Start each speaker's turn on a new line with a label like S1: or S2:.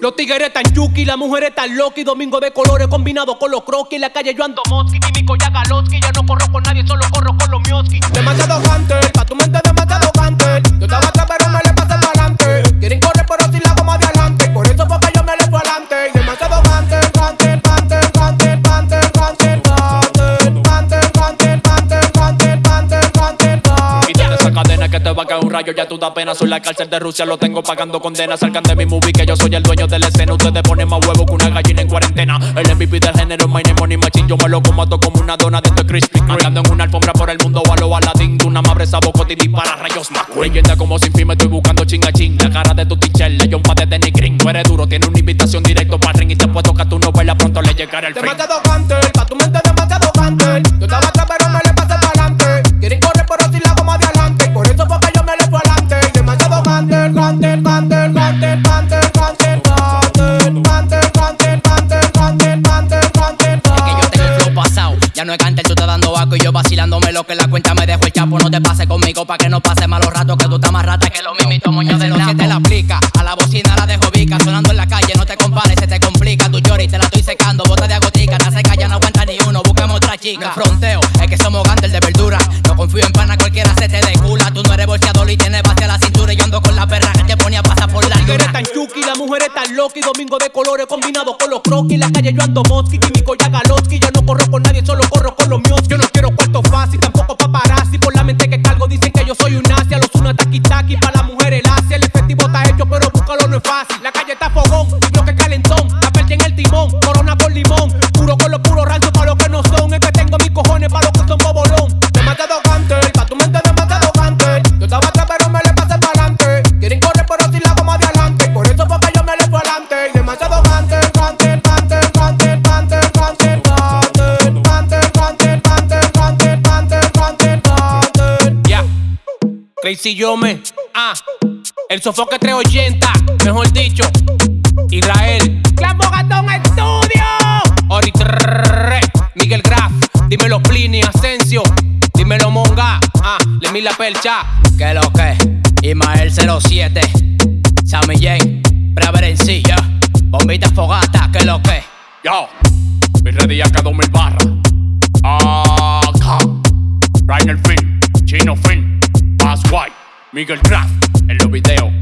S1: Los tigres tan yuki, las mujeres tan loki Domingo de colores combinado con los croquis En la calle yo ando moski, químico ya galoski Ya no corro con nadie, solo corro con los mioski.
S2: Demasiado hunter, pa' tu mente demasiado
S3: que te va a caer un rayo, ya tú da pena. Soy la cárcel de Rusia, lo tengo pagando condena. Salgan de mi movie que yo soy el dueño de la escena. Ustedes ponen más huevo que una gallina en cuarentena. El MVP del género, my name money machine. Yo me lo comato como una dona de este crispy. Andando en una alfombra por el mundo, a lo Aladdin. Una madre sabocote y dispara rayos McQueen. Leyenda como sin fin, me estoy buscando chinga ching. La cara de tu teacher, le un pate de Green. Tú eres duro, tiene una invitación directo para ring. Y te puesto que a tu novela pronto le llegará el fin.
S2: Demasiado hunter, pa' tu mente demasiado hunter Yo estaba
S4: Ya no es cante, tú estás dando vaco y yo vacilándome lo que la cuenta me dejó el chapo. No te pases conmigo pa' que no pase malos ratos, que tú estás más rata que lo mismito, moño de los siete la aplica. A la bocina la dejo vica, sonando en la calle, no te compares, se te complica. Tu lloras y te la estoy secando, bota de agotica, te seca, ya no aguanta ni uno, buscamos otra chica. Fronteo, es que somos gantes de verdura. No confío en pana, cualquiera se te decula. Tú no eres bolseador y tienes base a la cintura. Y yo ando con la
S1: mujeres tan loki Domingo de colores combinado con los croquis. La calle yo ando moski, químico ya galoski Ya no corro con nadie, solo corro con los no Crazy Yome, ah, el sofoque 380, mejor dicho, Israel, Clan Bogatón Estudio, Ori Miguel Graf, dímelo Plini, Asensio, dímelo Monga, ah, Lemmy La Percha,
S4: Que lo que, Ismael 07, Sammy Jane, Preverencilla, Bombita Fogata, que lo que.
S3: Yo, mi ready acá 2000 barras. Acá. Rainer Film, Chino Film, White, Miguel Craft en los videos.